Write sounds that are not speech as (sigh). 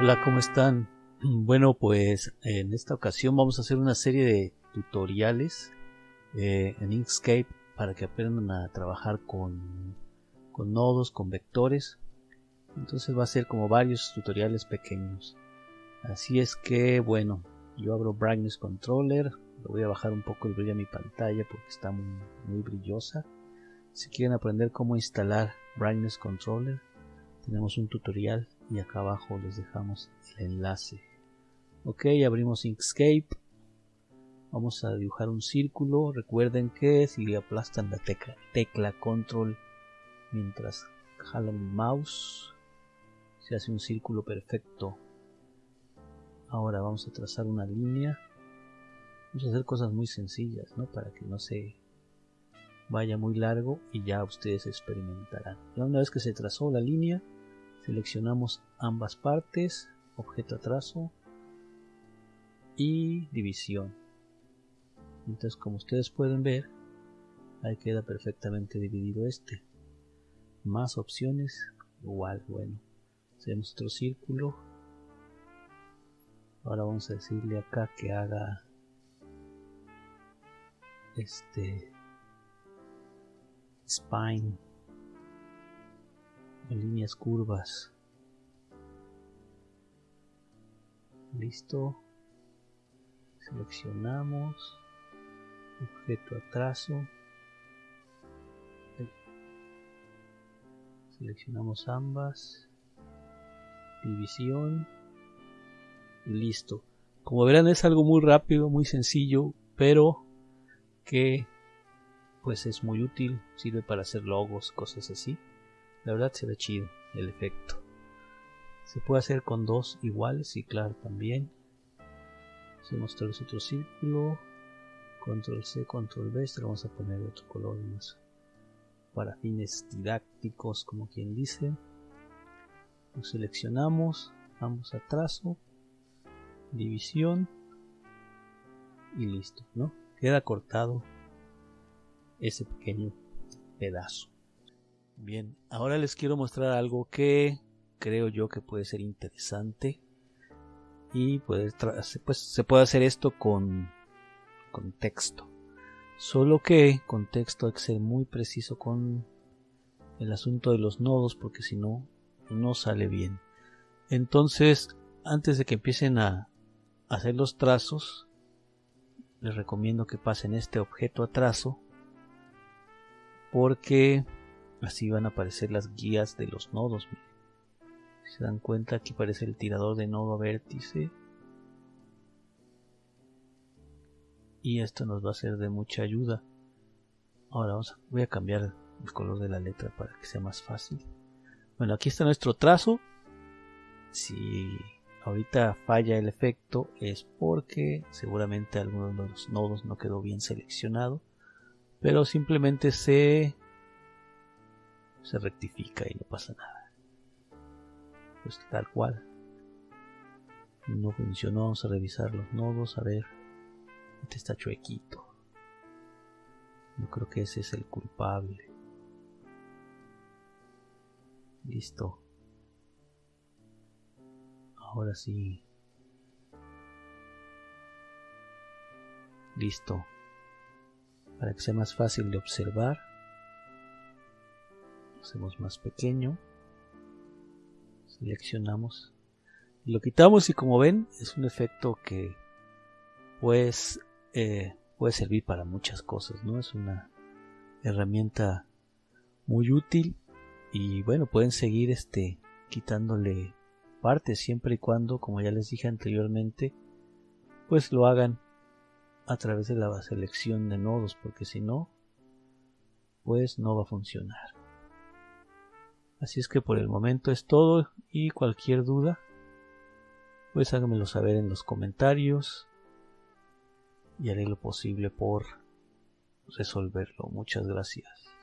Hola, ¿cómo están? (clears throat) Bueno, pues en esta ocasión vamos a hacer una serie de tutoriales eh, en Inkscape para que aprendan a trabajar con, con nodos, con vectores. Entonces va a ser como varios tutoriales pequeños. Así es que, bueno, yo abro Brightness Controller. Le voy a bajar un poco el brillo a mi pantalla porque está muy, muy brillosa. Si quieren aprender cómo instalar Brightness Controller, tenemos un tutorial y acá abajo les dejamos el enlace. Ok, abrimos Inkscape. Vamos a dibujar un círculo. Recuerden que si aplastan la tecla, tecla control mientras jalan el mouse, se hace un círculo perfecto. Ahora vamos a trazar una línea. Vamos a hacer cosas muy sencillas, ¿no? Para que no se vaya muy largo y ya ustedes experimentarán. Una vez que se trazó la línea, seleccionamos ambas partes, objeto a trazo y división. Entonces como ustedes pueden ver, ahí queda perfectamente dividido este. Más opciones, igual, bueno. Hacemos otro círculo. Ahora vamos a decirle acá que haga este spine líneas curvas. Listo. Seleccionamos. Objeto a trazo seleccionamos ambas. División. Y listo. Como verán es algo muy rápido muy sencillo pero que pues es muy útil. Sirve para hacer logos cosas así la verdad se ve chido el efecto. Se puede hacer con dos iguales y claro también. Tal vez otro círculo. Control C, control V esto lo vamos a poner de otro color más para fines didácticos como quien dice. Lo seleccionamos vamos a trazo división y listo no queda cortado ese pequeño pedazo bien ahora les quiero mostrar algo que creo yo que puede ser interesante. Y pues, se puede hacer esto con, con texto. Solo que con texto hay que ser muy preciso con el asunto de los nodos porque si no no sale bien. Entonces antes de que empiecen a hacer los trazos les recomiendo que pasen este objeto a trazo porque así van a aparecer las guías de los nodos se dan cuenta aquí aparece el tirador de nodo a vértice. Y esto nos va a ser de mucha ayuda. Ahora vamos a, voy a cambiar el color de la letra para que sea más fácil. Bueno aquí está nuestro trazo. Si ahorita falla el efecto es porque seguramente alguno de los nodos no quedó bien seleccionado. Pero simplemente se se rectifica y no pasa nada. Pues tal cual. No funcionó vamos a revisar los nodos a ver. Este está chuequito. Yo creo que ese es el culpable. Listo. Ahora sí. Listo. Para que sea más fácil de observar hacemos más pequeño seleccionamos lo quitamos y como ven es un efecto que pues eh, puede servir para muchas cosas no es una herramienta muy útil y bueno pueden seguir este quitándole partes siempre y cuando como ya les dije anteriormente pues lo hagan a través de la selección de nodos porque si no pues no va a funcionar Así es que por el momento es todo y cualquier duda, pues háganmelo saber en los comentarios y haré lo posible por resolverlo. Muchas gracias.